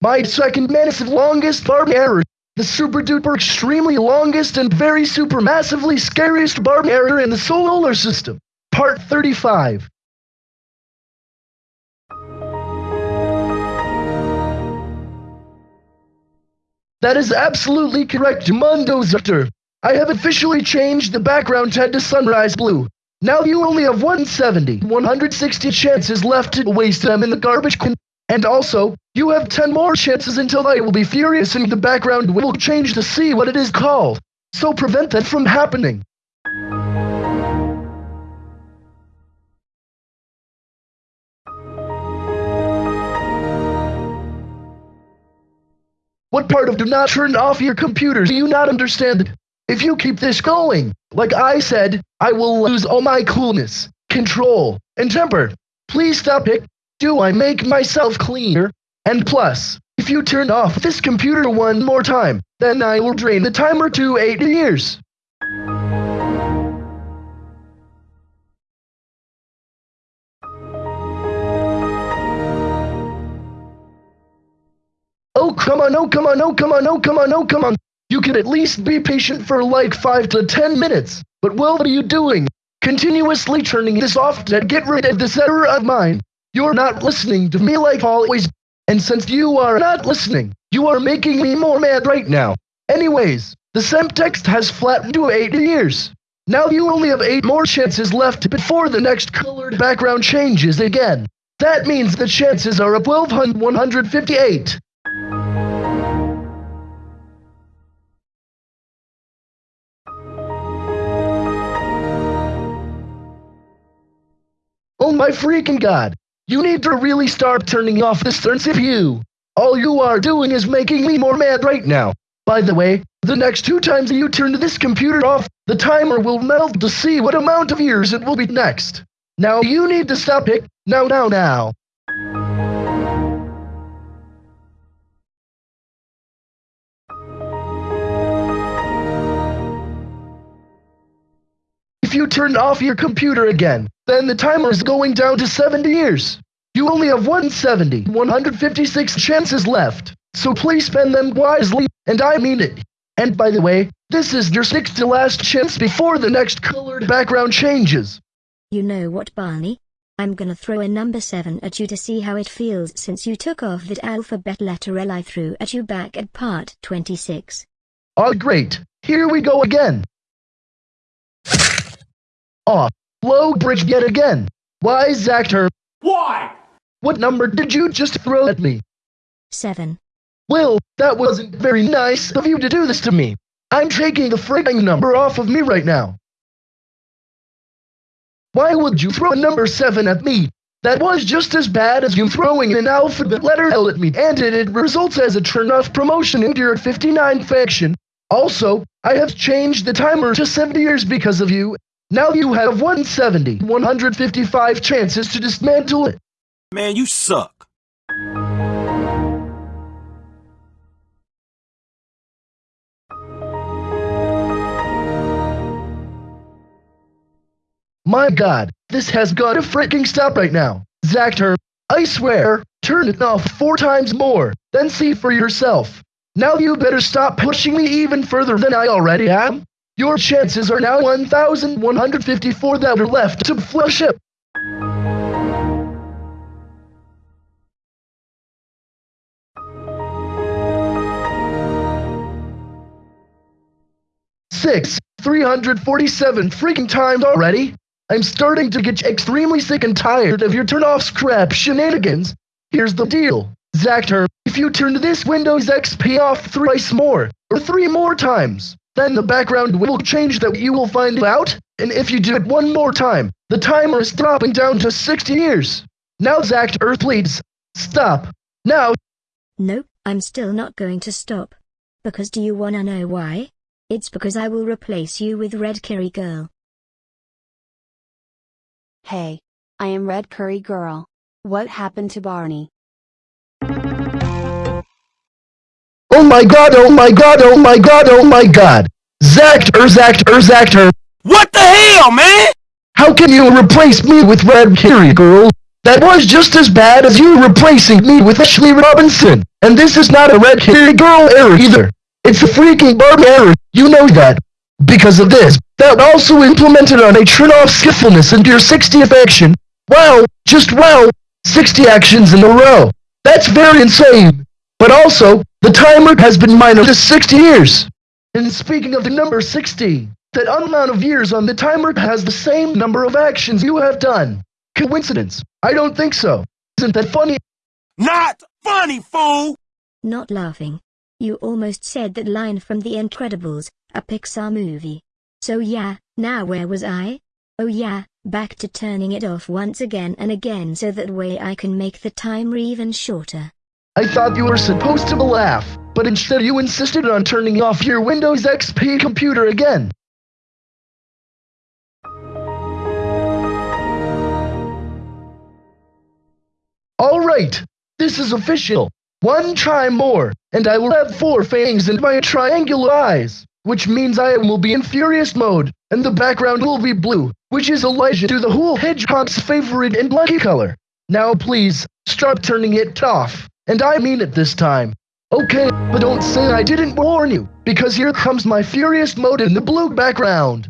My second massive longest Barney error. The super duper extremely longest and very super massively scariest Barney error in the solar system. Part 35. That is absolutely correct, Mundo Zutter. I have officially changed the background tint to sunrise blue. Now you only have 170, 160 chances left to waste them in the garbage can. And also, you have 10 more chances until I will be furious and the background will change to see what it is called. So prevent that from happening. What part of do not turn off your computers do you not understand? If you keep this going, like I said, I will lose all my coolness, control, and temper. Please stop it. Do I make myself clear? And plus, if you turn off this computer one more time, then I will drain the timer to 8 years. Oh, come on, oh, come on, oh, come on, oh, come on, oh, come on. You can at least be patient for like 5 to 10 minutes. But what are you doing? Continuously turning this off to get rid of this error of mine. You're not listening to me like always. And since you are not listening, you are making me more mad right now. Anyways, the Semtext has flattened to 8 years. Now you only have 8 more chances left before the next colored background changes again. That means the chances are 12,158. Oh my freaking god! You need to really start turning off this turn CPU. All you are doing is making me more mad right now. By the way, the next two times you turn this computer off, the timer will melt to see what amount of years it will be next. Now you need to stop it. Now, now, now. If you turn off your computer again, then the timer is going down to 70 years. You only have 170, 156 chances left, so please spend them wisely, and I mean it. And by the way, this is your sixth to last chance before the next colored background changes. You know what, Barney? I'm gonna throw a number 7 at you to see how it feels since you took off that alphabet letter L I threw at you back at part 26. Oh great, here we go again. Off. Low bridge yet again. Why, Zactor? Why? What number did you just throw at me? 7. Will, that wasn't very nice of you to do this to me. I'm taking the frigging number off of me right now. Why would you throw a number 7 at me? That was just as bad as you throwing an alphabet letter L at me, and it, it results as a turn-off promotion in your 59 faction. Also, I have changed the timer to 70 years because of you, now you have 170, 155 chances to dismantle it. Man, you suck. My god, this has got to freaking stop right now. Zactor, I swear, turn it off four times more, then see for yourself. Now you better stop pushing me even further than I already am. Your chances are now 1,154 that are left to flush it. Six, 347 freaking times already. I'm starting to get extremely sick and tired of your turn-off scrap shenanigans. Here's the deal. Zactor, if you turn this Windows XP off thrice more, or three more times, then the background will change that you will find out, and if you do it one more time, the timer is dropping down to 60 years. Now Zach Earth leads. Stop. Now. Nope, I'm still not going to stop. Because do you wanna know why? It's because I will replace you with Red Curry Girl. Hey. I am Red Curry Girl. What happened to Barney? Oh my god, oh my god, oh my god, oh my god! Zactor, er, Zactor, er, Zactor! Er. What the hell, man? How can you replace me with Red Curry Girl? That was just as bad as you replacing me with Ashley Robinson. And this is not a red haired girl error either. It's a freaking Barney error, you know that. Because of this, that also implemented on a turn off skillfulness into your 60th action. Wow, just wow, 60 actions in a row. That's very insane. But also, the timer has been minor to 60 years. And speaking of the number 60, that amount of years on the timer has the same number of actions you have done. Coincidence? I don't think so. Isn't that funny? Not funny, fool! Not laughing. You almost said that line from The Incredibles, a Pixar movie. So yeah, now where was I? Oh yeah, back to turning it off once again and again so that way I can make the timer even shorter. I thought you were supposed to laugh, but instead you insisted on turning off your Windows XP computer again. Alright, this is official. One try more, and I will have four fangs in my triangular eyes, which means I will be in furious mode, and the background will be blue, which is Elijah to the whole hedgehog's favorite and lucky color. Now please, stop turning it off, and I mean it this time. Okay, but don't say I didn't warn you, because here comes my furious mode in the blue background.